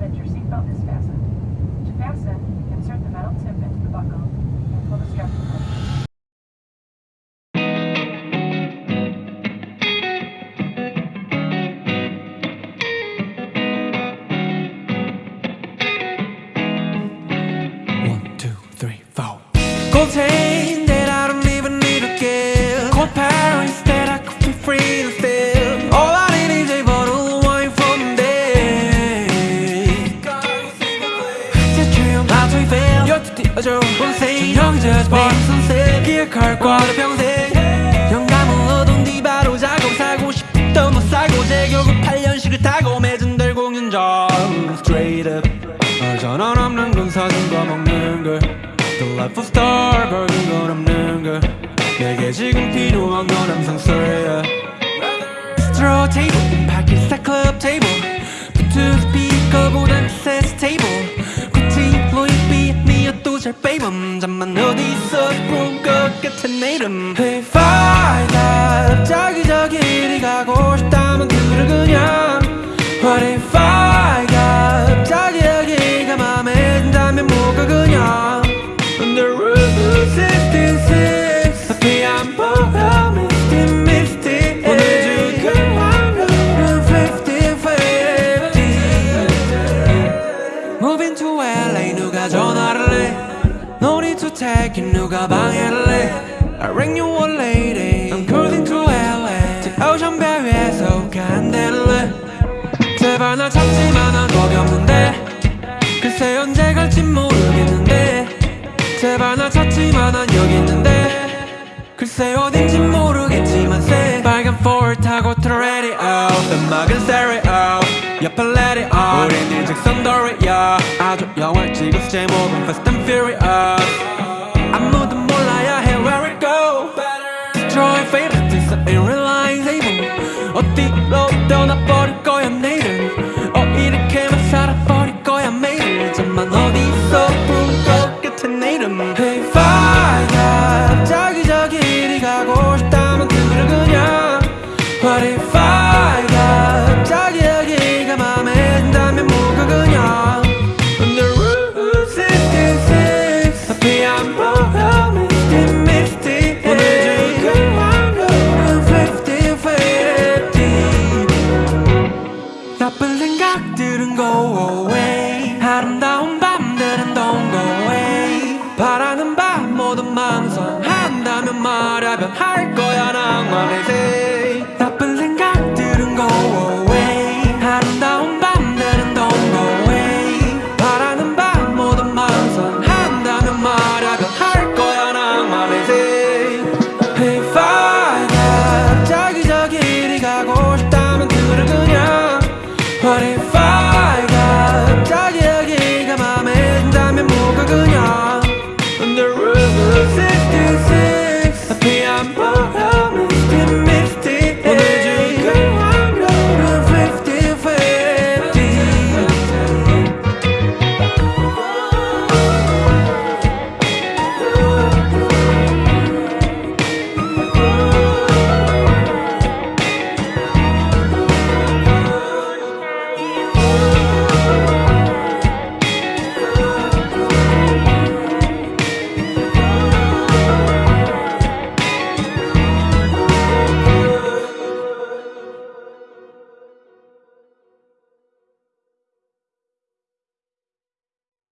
that your seatbelt is fastened. To fasten, insert the metal tip into the buckle and pull the strap two, three, four. 뛰어줘. 본생 형제 선생. 기억할 거야 평생. 영감을 얻은 뒤 바로 작업 사고 싶던 거 사고 제 결국 8년씩을 타고 매진 될 공연장 Straight up 전원 없는 건 사진과 먹는 걸 The life of star 벌긴 건 없는 걸 내게 지금 필요한 건 항상 술이야 Straw table 파키스탄 클 잘 빼면 잠만 어디서 부른 것 같은 내 이름. Hey five 갑자기 저기 이리 가고 싶다면 그래 그냥. What if I It 누가 방해를 해 I ring you one lady. I'm cruising to LA 저 오션 배 위에서 간대를 제발 날 찾지만 난 겁이 없는데. 글쎄 언제 갈지 모르겠는데. 제발 날 찾지만 난 여기 있는데. 글쎄 어딘지 모르겠지만 새 빨간 포를 타고 틀어 ready out. 음악은 stereo. 옆에 it on 우린 일직선 도리야 아주 영화 찍어서 제목은 Fast and Furious 아무도 몰라야 해 where it go. Destroy fate this ain't realizable 어디로 떠나버릴 거야 내일은 어 이렇게만 살아버릴 거야 매일 잠만 어디서 부른 것 같은 내 이름 Hey fire 갑자기 저기 이리 가고 싶다면 그래 그냥 What if I 아름다운 밤들은 don't go away 바라는 밤 모든 망설한다면 말야 변할 거야 낭만의 새